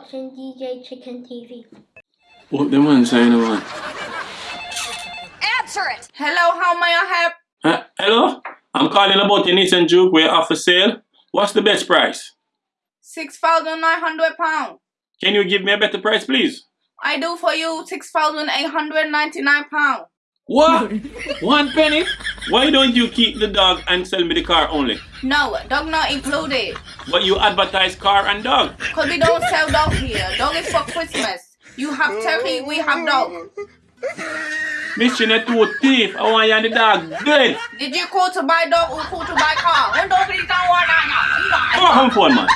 watching DJ Chicken TV. What the man saying, man? Answer it! Hello, how may I help? Uh, hello? I'm calling about your Nissan Juke. We're off for sale. What's the best price? Six thousand nine hundred pounds. Can you give me a better price, please? I do for you six thousand eight hundred ninety nine pounds. What? One penny? Why don't you keep the dog and sell me the car only? No, dog not included. But you advertise car and dog. Cause we don't sell dog here. Dog is for Christmas. You have turkey, we have dog. Mission a two thief. I want you and the dog dead. Did you call to buy dog or call to buy car? One dog is down one Come on, phone, man.